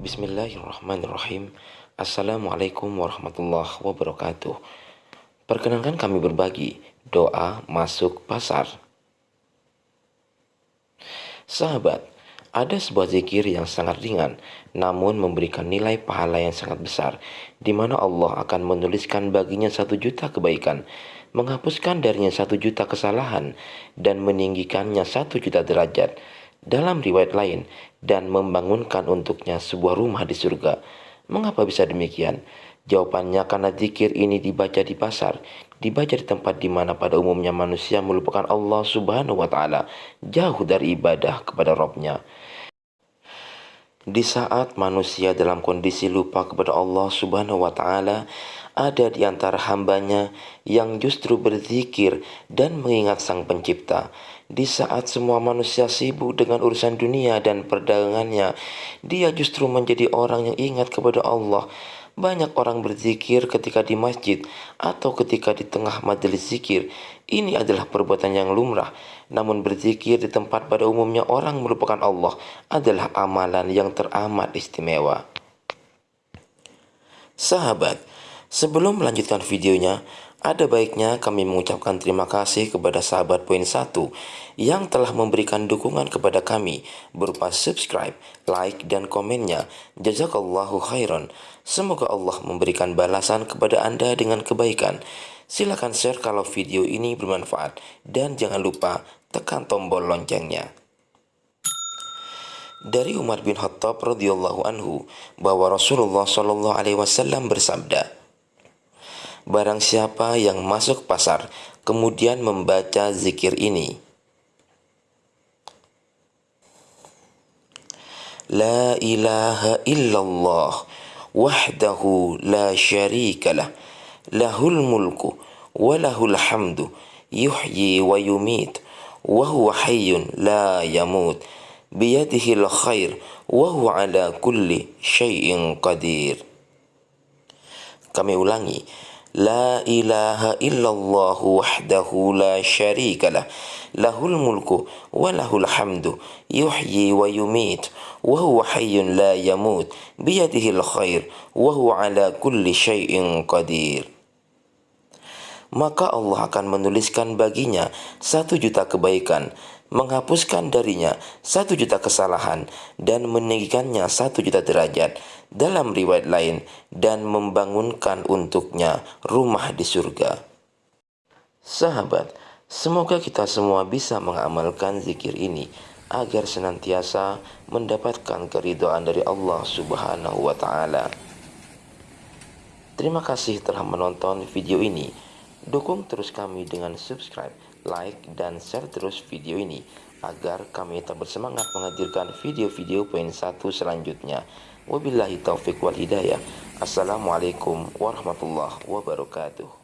Bismillahirrahmanirrahim. Assalamualaikum warahmatullahi wabarakatuh. Perkenankan kami berbagi doa masuk pasar. Sahabat, ada sebuah zikir yang sangat ringan namun memberikan nilai pahala yang sangat besar di mana Allah akan menuliskan baginya satu juta kebaikan menghapuskan darinya satu juta kesalahan dan meninggikannya satu juta derajat dalam riwayat lain dan membangunkan untuknya sebuah rumah di surga. Mengapa bisa demikian? Jawabannya karena zikir ini dibaca di pasar, dibaca di tempat di mana pada umumnya manusia melupakan Allah Subhanahu wa taala, jauh dari ibadah kepada Robnya. Di saat manusia dalam kondisi lupa kepada Allah Subhanahu wa Ta'ala, ada di antara hambanya yang justru berzikir dan mengingat Sang Pencipta. Di saat semua manusia sibuk dengan urusan dunia dan perdagangannya, dia justru menjadi orang yang ingat kepada Allah banyak orang berzikir ketika di masjid atau ketika di tengah majelis zikir. Ini adalah perbuatan yang lumrah. Namun berzikir di tempat pada umumnya orang merupakan Allah adalah amalan yang teramat istimewa. Sahabat, sebelum melanjutkan videonya, ada baiknya kami mengucapkan terima kasih kepada sahabat poin 1 yang telah memberikan dukungan kepada kami berupa subscribe, like, dan komennya. Jazakallahu khairan. Semoga Allah memberikan balasan kepada Anda dengan kebaikan. Silakan share kalau video ini bermanfaat dan jangan lupa tekan tombol loncengnya. Dari Umar bin Khattab radhiyallahu anhu bahwa Rasulullah shallallahu alaihi wasallam bersabda, Barang siapa yang masuk pasar kemudian membaca zikir ini. La ilaha illallah wahdahu la syarika lah. Lahul mulku wa lahul hamdu yuhyi wa yumit wa huwa hayyun la yamut. Biyadihil khair wa huwa ala kulli syai'in qadir. Kami ulangi لا إله إلا الله وحده لا شريك له له الملك وله الحمد يحيي ويميت وهو حي لا يموت بيده الخير وهو على كل شيء قدير maka Allah akan menuliskan baginya satu juta kebaikan menghapuskan darinya satu juta kesalahan dan meninggikannya satu juta derajat dalam riwayat lain dan membangunkan untuknya rumah di surga. Sahabat, semoga kita semua bisa mengamalkan zikir ini agar senantiasa mendapatkan keridhaan dari Allah Subhanahu wa taala. Terima kasih telah menonton video ini. Dukung terus kami dengan subscribe like, dan share terus video ini agar kami tetap bersemangat menghadirkan video-video poin satu selanjutnya. Wabillahi taufik wal hidayah. Assalamualaikum warahmatullahi wabarakatuh.